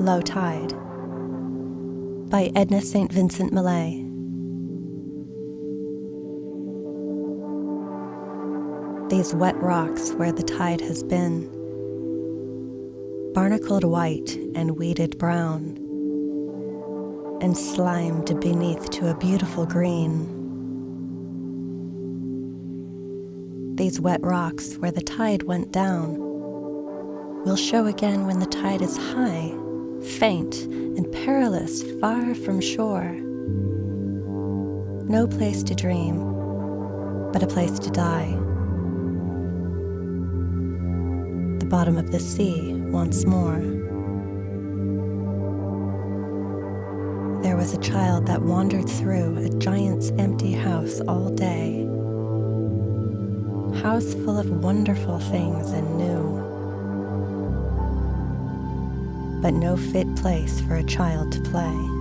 Low Tide by Edna St. Vincent Millay. These wet rocks where the tide has been, barnacled white and weeded brown, and slimed beneath to a beautiful green. These wet rocks where the tide went down will show again when the tide is high, faint, and perilous far from shore. No place to dream, but a place to die. The bottom of the sea once more. There was a child that wandered through a giant's empty house all day. House full of wonderful things and new but no fit place for a child to play.